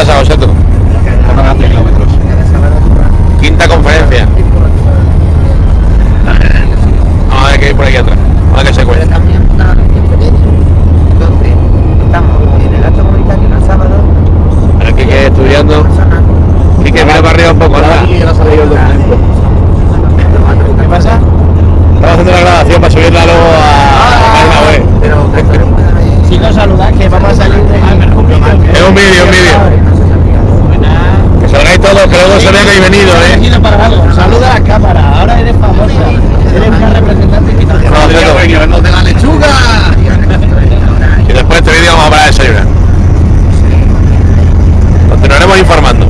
pasa a vosotros? Quinta conferencia. Vamos a ver que hay por aquí atrás. Vamos a ver qué se cuenta. Aquí que estudiando. Y que mira para arriba un poco, ¿verdad? ¿Qué pasa? Estamos haciendo la grabación para subirla luego a, la web. Si no saludáis, que vamos a salir de... Es un vídeo, un vídeo no sabía que habéis venido, ¿eh? Para algo. Saluda a la cámara, ahora eres famosa. Eres una representante invitación. No, no, de la lechuga! y después de este vídeo vamos a hablar de desayunar. Continuaremos informando.